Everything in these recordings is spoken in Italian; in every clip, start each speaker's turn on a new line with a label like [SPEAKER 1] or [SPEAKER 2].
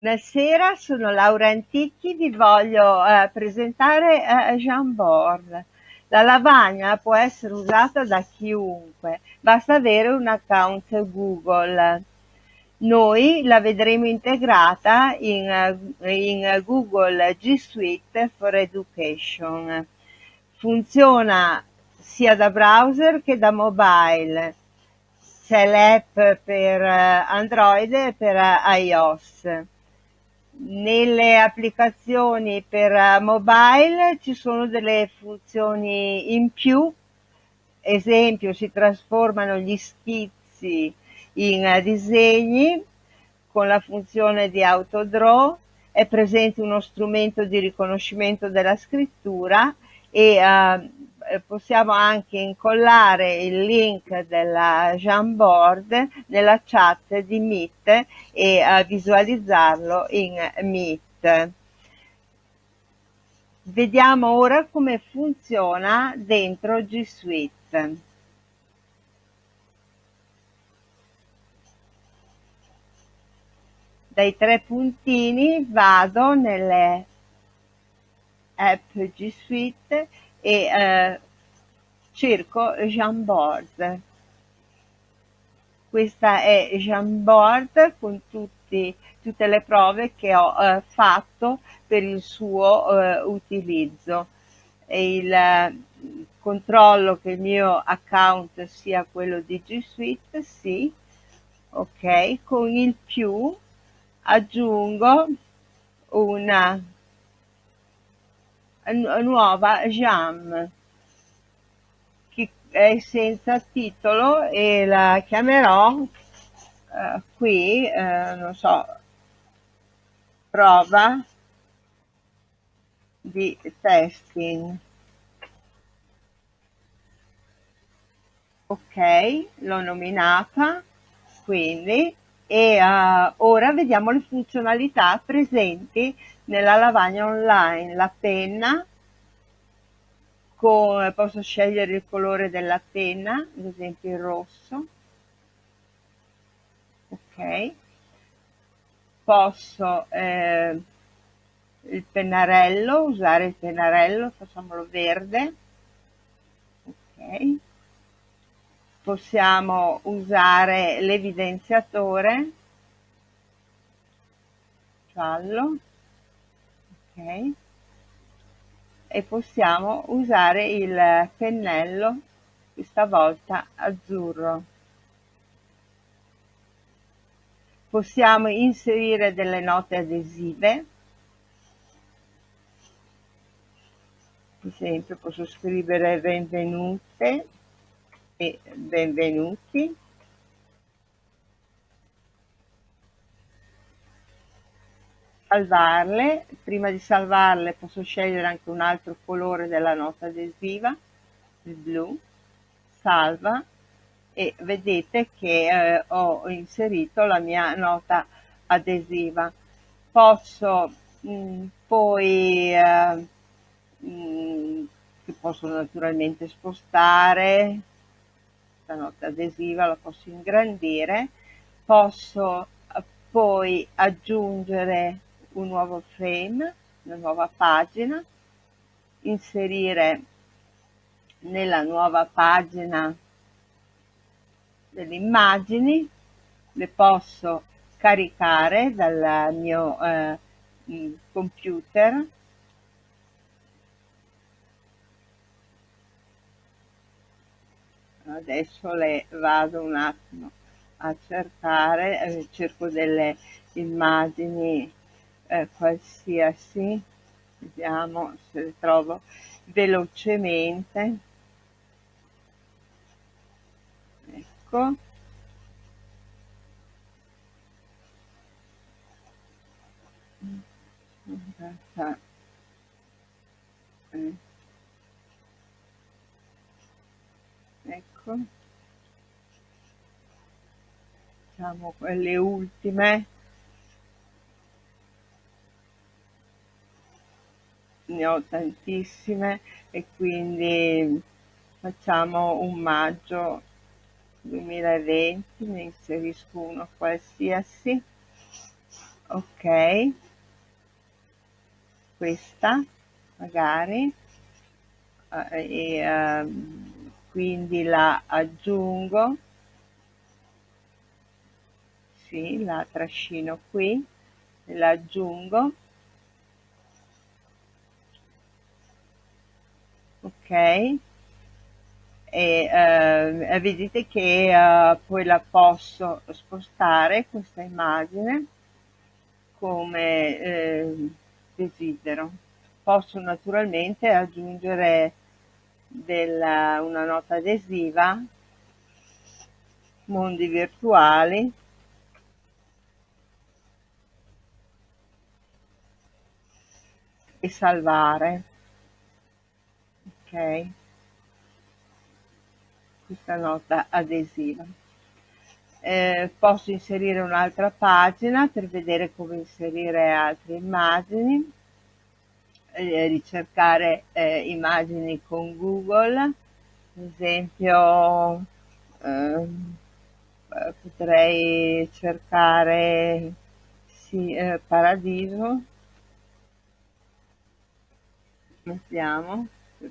[SPEAKER 1] Buonasera, sono Laura Antichi, vi voglio eh, presentare eh, Jamboard. La lavagna può essere usata da chiunque, basta avere un account Google. Noi la vedremo integrata in, in Google G Suite for Education. Funziona sia da browser che da mobile. C'è l'app per eh, Android e per eh, iOS nelle applicazioni per eh, mobile ci sono delle funzioni in più, esempio si trasformano gli schizzi in eh, disegni con la funzione di autodraw, è presente uno strumento di riconoscimento della scrittura e uh, possiamo anche incollare il link della Jamboard nella chat di Meet e uh, visualizzarlo in Meet. Vediamo ora come funziona dentro G Suite. Dai tre puntini vado nelle app G Suite e eh, cerco Jamboard. Questa è Jamboard con tutti, tutte le prove che ho eh, fatto per il suo eh, utilizzo. E il eh, controllo che il mio account sia quello di G Suite, sì, ok, con il più aggiungo una nuova Jam che è senza titolo e la chiamerò eh, qui, eh, non so, prova di testing. Ok, l'ho nominata, quindi, e uh, ora vediamo le funzionalità presenti nella lavagna online la penna con, posso scegliere il colore della penna ad esempio il rosso. Ok. Posso eh, il pennarello usare il pennarello facciamolo verde. Ok. Possiamo usare l'evidenziatore giallo ok. E possiamo usare il pennello questa volta azzurro. Possiamo inserire delle note adesive. Ad esempio posso scrivere benvenute e benvenuti salvarle, prima di salvarle posso scegliere anche un altro colore della nota adesiva, il blu, salva. E vedete che eh, ho inserito la mia nota adesiva. Posso mh, mm, poi, eh, mh, mm, posso naturalmente spostare, la nota adesiva la posso ingrandire, posso eh, poi aggiungere un nuovo frame, una nuova pagina, inserire nella nuova pagina delle immagini, le posso caricare dal mio eh, computer. Adesso le vado un attimo a cercare eh, cerco delle immagini eh, qualsiasi, vediamo se trovo velocemente. Ecco. Ecco. Diciamo quelle ultime ne ho tantissime e quindi facciamo un maggio 2020, ne inserisco uno qualsiasi, ok. Questa magari. Eh, e eh, quindi la aggiungo. Sì, la trascino qui la aggiungo ok? E eh, vedete che eh, poi la posso spostare questa immagine come eh, desidero. Posso naturalmente aggiungere della, una nota adesiva mondi virtuali e salvare ok. Questa nota adesiva. Eh, posso inserire un'altra pagina per vedere come inserire altre immagini. Eh, ricercare eh, immagini con Google. Ad esempio ehm, eh, potrei cercare sì, eh, paradiso. Mettiamo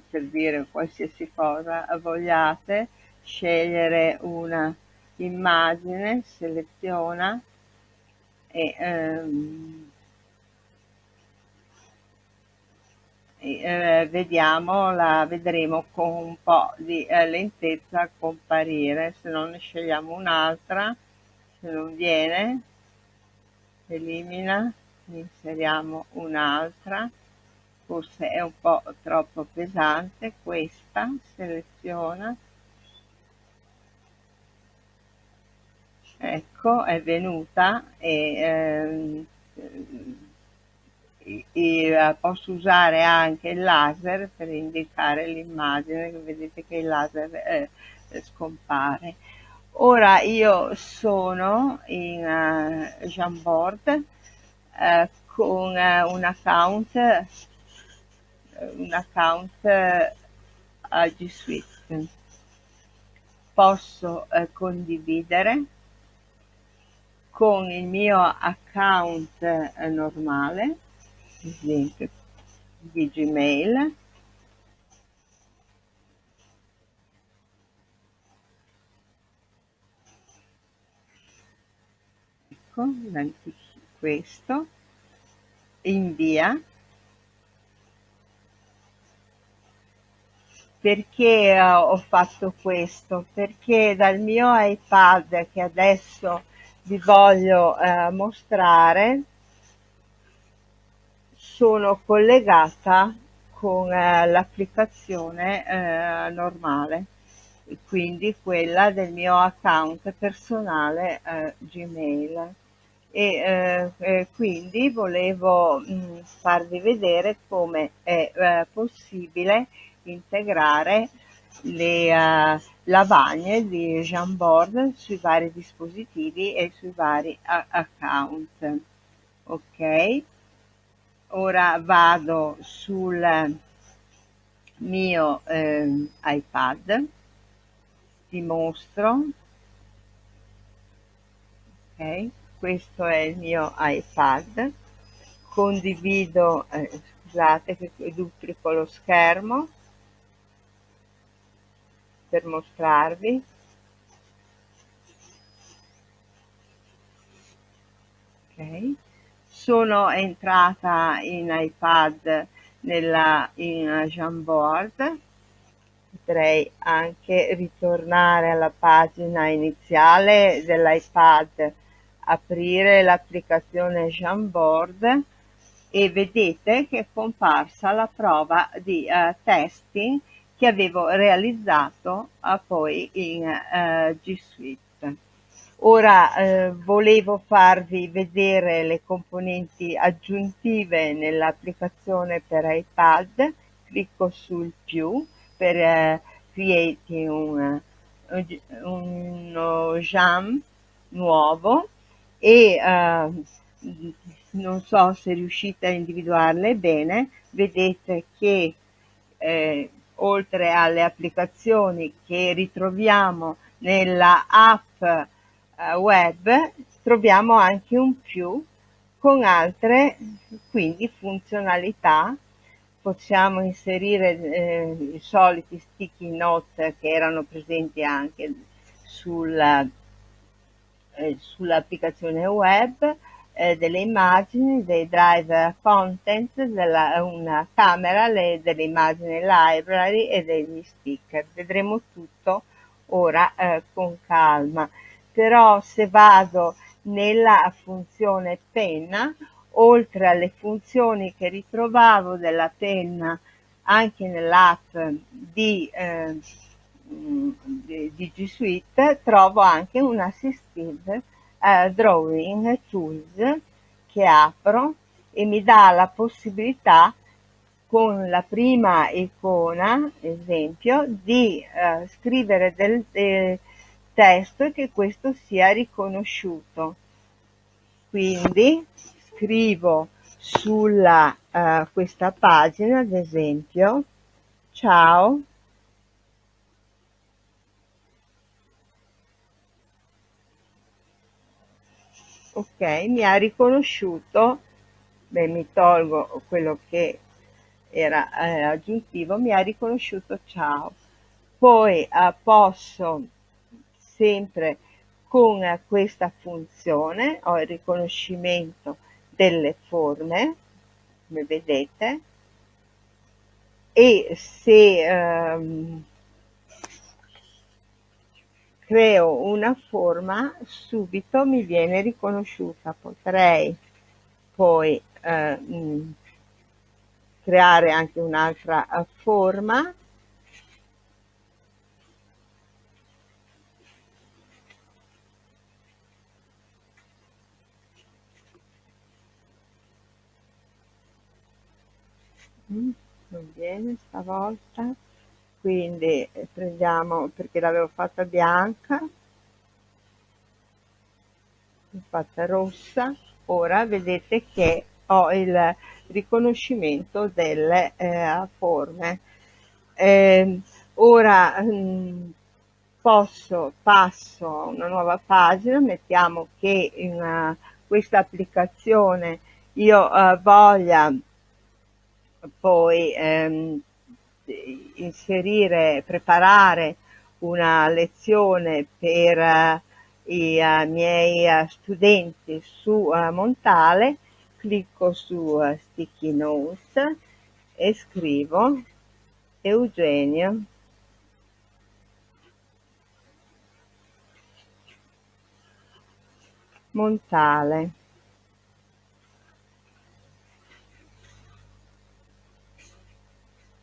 [SPEAKER 1] per dire qualsiasi cosa vogliate, scegliere una immagine, seleziona e, ehm, e eh, vediamo, la vedremo con un po' di eh, lentezza comparire, se non ne scegliamo un'altra, se non viene, elimina, inseriamo un'altra forse è un po' troppo pesante questa seleziona. Ecco è venuta e, ehm, e, e, posso usare anche il laser per indicare l'immagine vedete che il laser eh, scompare. Ora io sono in uh, Jamboard uh, con uh, un account un account eh, a G Suite. Posso eh, condividere con il mio account eh, normale, ad esempio di Gmail, ecco, questo, invia perché eh, ho fatto questo? Perché dal mio iPad che adesso vi voglio eh, mostrare sono collegata con eh, l'applicazione eh, normale quindi quella del mio account personale eh, Gmail e eh, quindi volevo mh, mm, farvi vedere come è possibile integrare le uh, lavagne di Jamboard sui vari dispositivi e sui vari account. Ok, ora vado sul mio eh, iPad, ti mostro, ok, questo è il mio iPad, condivido, eh, scusate che duplico lo schermo, per mostrarvi. Ok. Sono entrata in iPad nella in Jamboard. Potrei anche ritornare alla pagina iniziale dell'iPad aprire l'applicazione Jamboard e vedete che è comparsa la prova di uh, testing che avevo realizzato ah, poi in eh, G Suite. Ora eh, volevo farvi vedere le componenti aggiuntive nell'applicazione per iPad, clicco sul più per eh, create un, uno jam nuovo e eh, non so se riuscite a individuarle bene, vedete che eh, oltre alle applicazioni che ritroviamo nella app eh, web, troviamo anche un più con altre quindi funzionalità. Possiamo inserire eh, i soliti sticky note che erano presenti anche eh, sull'applicazione web eh, delle immagini, dei drive content, della, una camera, le, delle immagini library e degli sticker. Vedremo tutto ora eh, con calma. Però se vado nella funzione penna oltre alle funzioni che ritrovavo della penna anche nell'app di, eh, di, di, G Suite, trovo anche un Assistive eh, Drawing Tools che apro e mi dà la possibilità con la prima icona, esempio, di eh, scrivere del, del testo e che questo sia riconosciuto. Quindi scrivo sulla uh, questa pagina ad esempio ciao ok mi ha riconosciuto. Beh mi tolgo quello che era eh, aggiuntivo. Mi ha riconosciuto ciao. Poi eh, posso sempre con questa funzione ho il riconoscimento delle forme, come vedete, e se ehm, creo una forma subito mi viene riconosciuta. Potrei poi eh, creare anche un'altra forma Mm, non viene stavolta quindi eh, prendiamo perché l'avevo fatta bianca l'ho fatta rossa. Ora vedete che ho il riconoscimento delle eh, forme. Eh, ora mh, mm, posso passo a una nuova pagina mettiamo che in uh, questa applicazione io uh, voglia poi ehm, inserire, preparare una lezione per uh, i uh, miei uh, studenti su Montale, clicco su Sticky Notes e scrivo Eugenio Montale.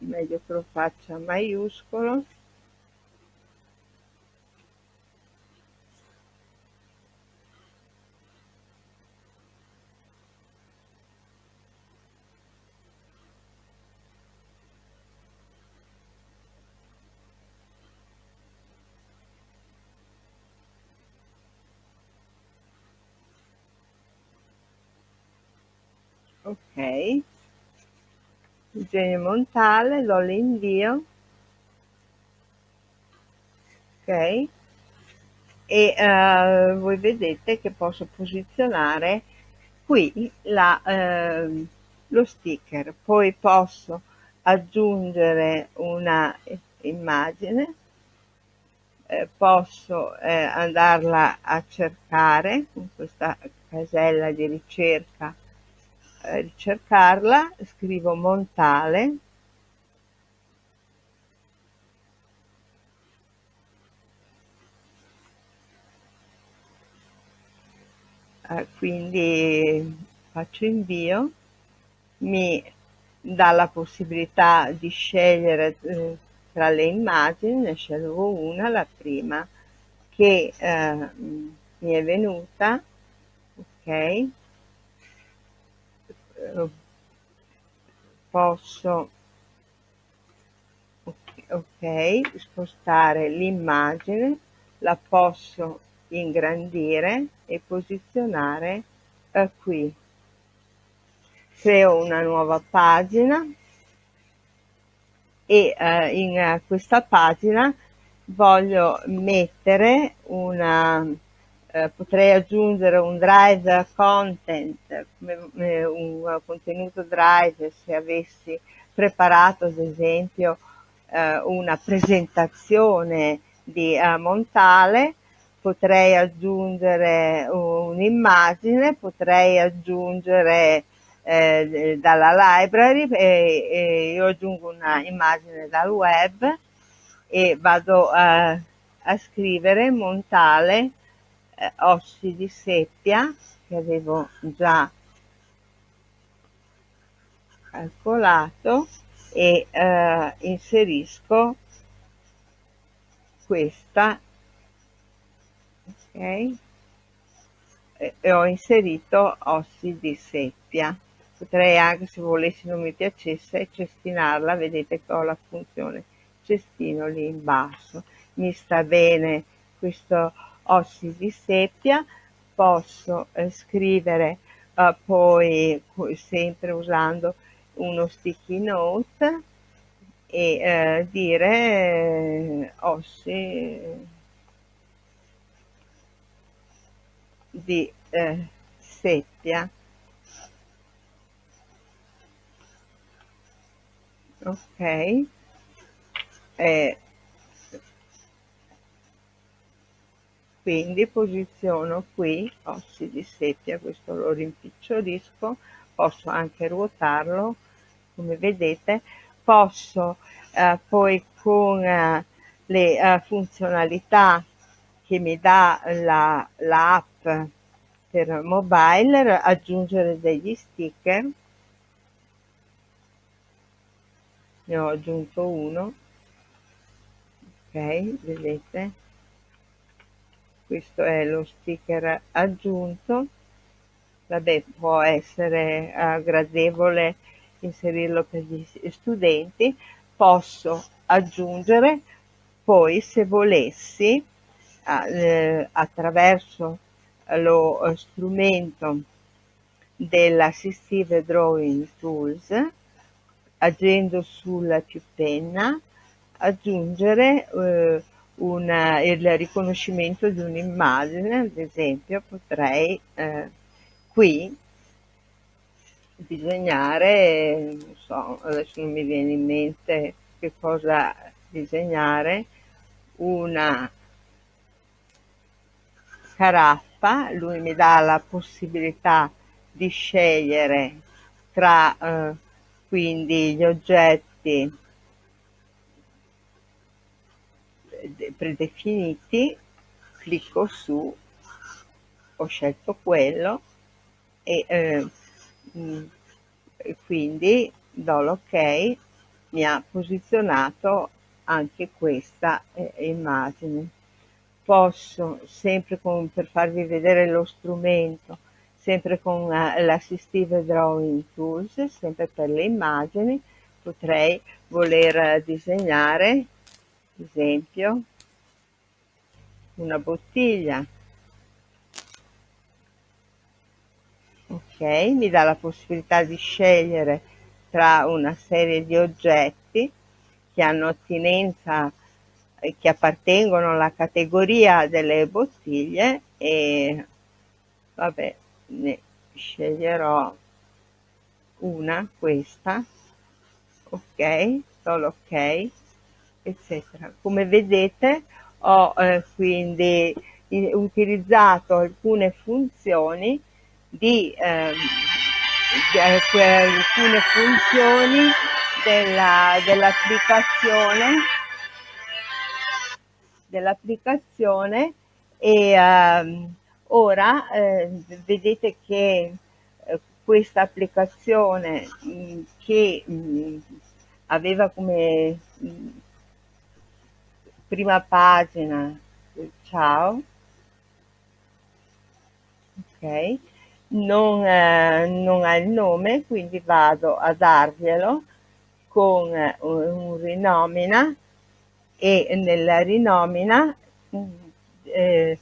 [SPEAKER 1] Meglio che lo faccia maiuscolo. Ok genio montale, lo l'invio, ok, e uh, voi vedete che posso posizionare qui la, uh, lo sticker, poi posso aggiungere una immagine, eh, posso eh, andarla a cercare con questa casella di ricerca ricercarla, scrivo Montale, eh, quindi faccio invio, mi dà la possibilità di scegliere eh, tra le immagini, ne scelgo una, la prima che eh, mi è venuta, ok, posso ok spostare l'immagine la posso ingrandire e posizionare eh, qui. Creo una nuova pagina e eh, in eh, questa pagina voglio mettere una eh, potrei aggiungere un drive content, eh, un contenuto drive se avessi preparato ad esempio eh, una presentazione di Montale, potrei aggiungere un'immagine, potrei aggiungere dalla library e, io aggiungo una immagine dal web e vado a, a scrivere Montale eh, ossi di seppia che avevo già calcolato e eh, inserisco questa ok? E, e ho inserito ossi di seppia. Potrei anche se volessi non mi piacesse cestinarla. Vedete che ho la funzione cestino lì in basso. Mi sta bene questo ossi di seppia posso eh, scrivere eh, poi sempre usando uno sticky note e eh, dire eh, ossi di eh, seppia. Ok quindi posiziono qui ossi di seppia questo lo rimpicciolisco posso anche ruotarlo come vedete. Posso eh, poi con eh, le eh, funzionalità che mi dà la, la per mobile aggiungere degli sticker ne ho aggiunto uno. Ok vedete questo è lo sticker aggiunto. Vabbè può essere uh, gradevole inserirlo per gli studenti. Posso aggiungere poi se volessi eh, attraverso lo eh, strumento dell'Assistive Drawing Tools agendo sul più penna aggiungere eh, una, il riconoscimento di un'immagine ad esempio potrei eh, qui disegnare, non so, adesso non mi viene in mente che cosa disegnare, una caraffa, lui mi dà la possibilità di scegliere tra eh, quindi gli oggetti predefiniti, clicco su, ho scelto quello e eh, Mm. quindi do l'ok mi ha posizionato anche questa eh, immagine posso sempre con, per farvi vedere lo strumento sempre con uh, l'assistive drawing tools sempre per le immagini potrei voler disegnare ad esempio una bottiglia. Ok mi dà la possibilità di scegliere tra una serie di oggetti che hanno attinenza eh, che appartengono alla categoria delle bottiglie e vabbè ne sceglierò una questa. Ok solo ok eccetera. Come vedete ho eh, quindi utilizzato alcune funzioni di ehm, eh, alcune funzioni della, dell'applicazione dell'applicazione e ehm, ora eh, vedete che eh, questa applicazione mh, che mh, aveva come mh, prima pagina. Ciao. Ok. Non, eh, non ha il nome, quindi vado a darglielo con eh, un rinomina e nella rinomina eh,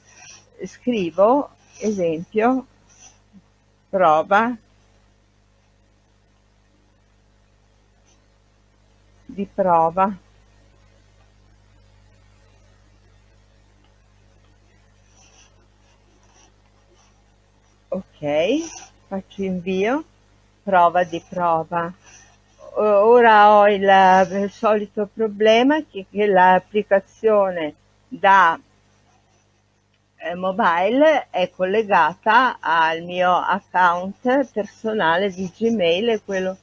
[SPEAKER 1] scrivo esempio prova di prova ok faccio invio. Prova di prova. Ora ho il, il solito problema che, che l'applicazione da eh, mobile è collegata al mio account personale di Gmail quello,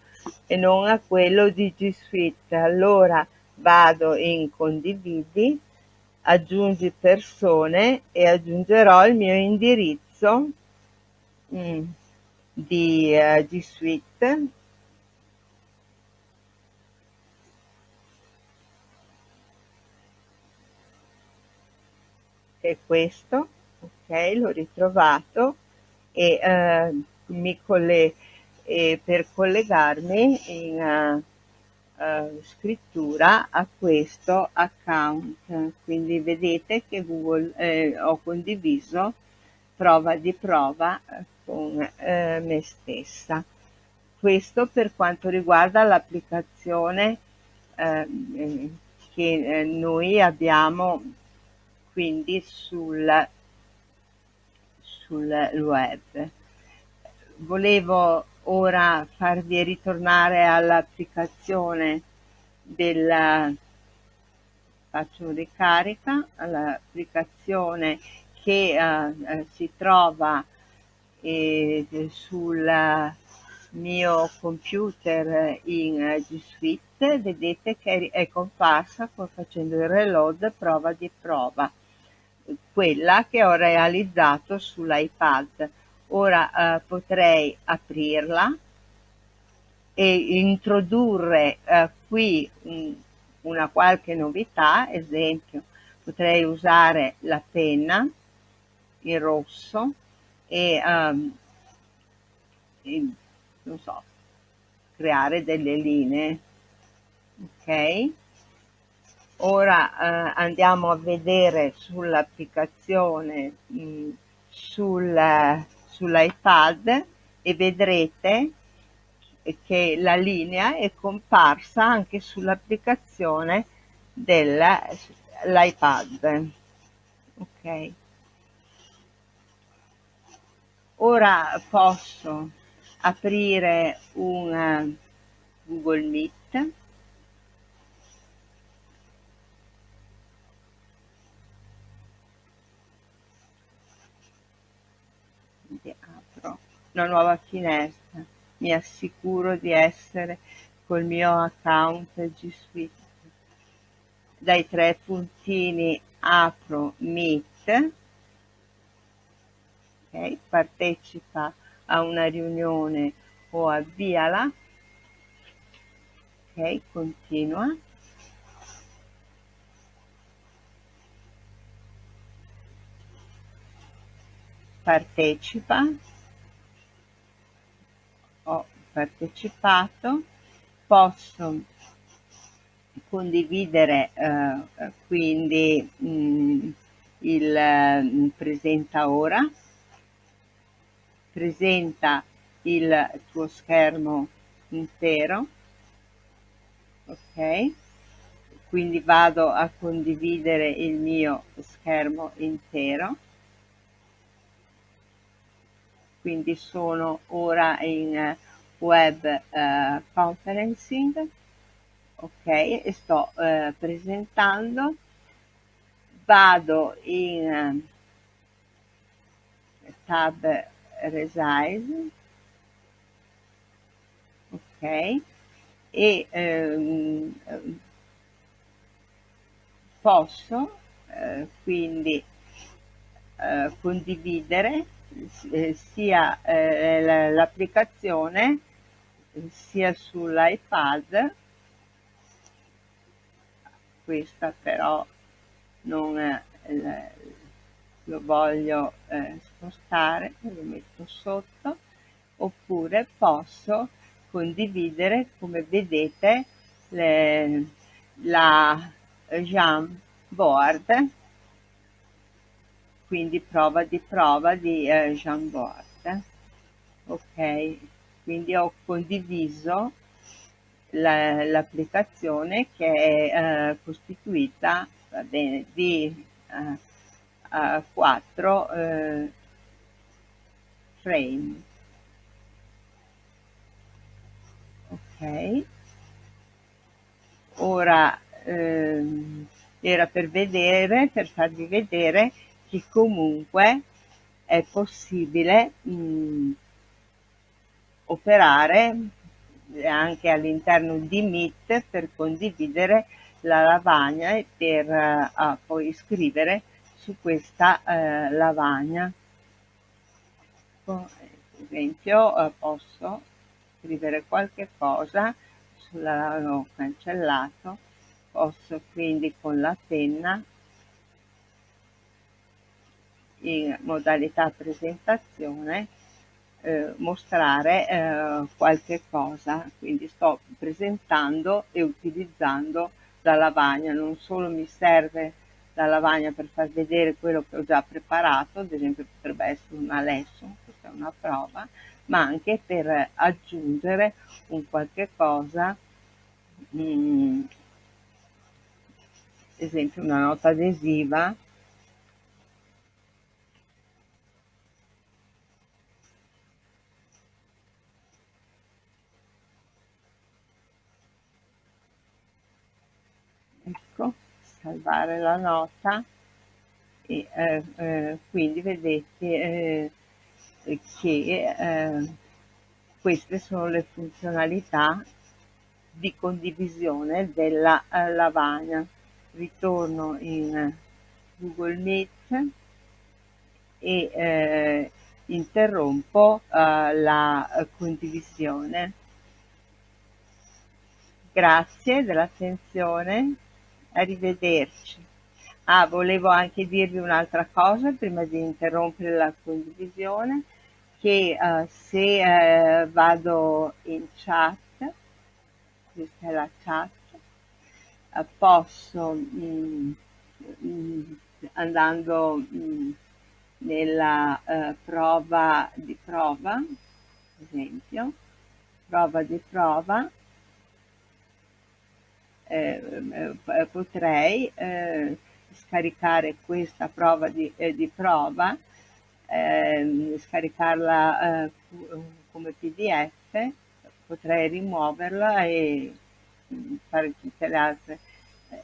[SPEAKER 1] e non a quello di G Suite. Allora vado in condividi, aggiungi persone e aggiungerò il mio indirizzo mm, di uh, G Suite è questo, ok, l'ho ritrovato e eh, mi colle e per collegarmi in uh, uh, scrittura a questo account. Quindi vedete che Google eh, ho condiviso prova di prova con eh, me stessa. Questo per quanto riguarda l'applicazione eh, che eh, noi abbiamo quindi sul, sul web. Volevo ora farvi ritornare all'applicazione della faccio ricarica all'applicazione che uh, si trova eh, sul mio computer in G Suite vedete che è comparsa facendo il reload prova di prova quella che ho realizzato sull'iPad. Ora eh, potrei aprirla e introdurre eh, qui un, una qualche novità, esempio potrei usare la penna, il rosso e, um, e non so, creare delle linee, ok? Ora eh, andiamo a vedere sull'applicazione mm, sul, sull'iPad e vedrete che la linea è comparsa anche sull'applicazione dell'iPad. Ok. Ora posso aprire un Google Meet una nuova finestra. Mi assicuro di essere col mio account G Suite. Dai tre puntini apro Meet, okay, partecipa a una riunione o avviala, ok, continua. Partecipa. Ho partecipato, posso condividere eh, quindi mh, mm, il mm, presenta ora, presenta il tuo schermo intero, ok? Quindi vado a condividere il mio schermo intero. Quindi sono ora in web eh, conferencing. Ok e sto eh, presentando. Vado in eh, tab resize. Ok. E ehm, posso eh, quindi eh, condividere eh, sia eh, l'applicazione sia sull'iPad. Questa però non è, lo voglio eh, spostare lo metto sotto oppure posso condividere come vedete le, la Jamboard quindi prova di prova di eh, Jamboard. Ok, quindi ho condiviso l'applicazione la, che è eh, costituita va bene, di eh, quattro eh, frame. Ok. Ora ehm, era per vedere, per farvi vedere che comunque è possibile mh, operare anche all'interno di Meet per condividere la lavagna e per uh, poi scrivere su questa uh, lavagna. Per esempio uh, posso scrivere qualche cosa l'ho cancellato, posso quindi con la penna in modalità presentazione eh, mostrare eh, qualche cosa, quindi sto presentando e utilizzando la lavagna, non solo mi serve la lavagna per far vedere quello che ho già preparato, ad esempio potrebbe essere una lesson, questa è una prova, ma anche per aggiungere un qualche cosa, mm, esempio una nota adesiva. Ecco salvare la nota. E eh, eh, quindi vedete eh, che eh, queste sono le funzionalità di condivisione della eh, lavagna. Ritorno in Google Meet e interrompo la condivisione. Grazie dell'attenzione arrivederci. Ah, volevo anche dirvi un'altra cosa prima di interrompere la condivisione, che uh, se uh, vado in chat, questa è la chat, uh, posso, mh, mm, mh, andando mh, mm, nella prova di prova, ad esempio, prova di prova, eh, eh, potrei eh, scaricare questa prova di, eh, di prova, ehm, scaricarla eh, come pdf, potrei rimuoverla e mm, fare tutte le altre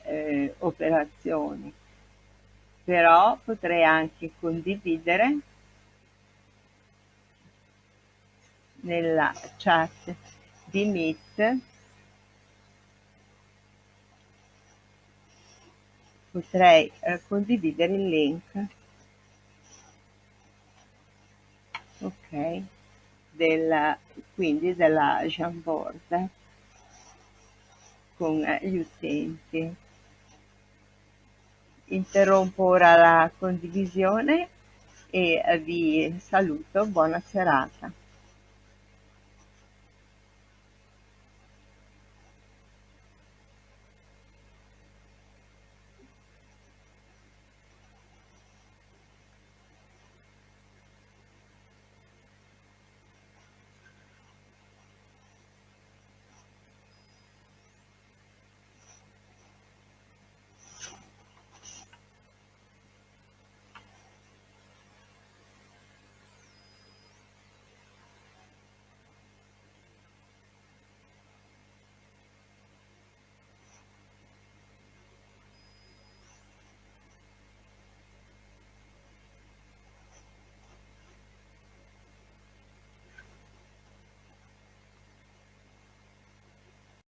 [SPEAKER 1] eh, operazioni. Però potrei anche condividere nella chat di Meet potrei eh, condividere il link. Ok. Della, quindi della Jamboard con eh, gli utenti. Interrompo ora la condivisione e vi saluto. Buona serata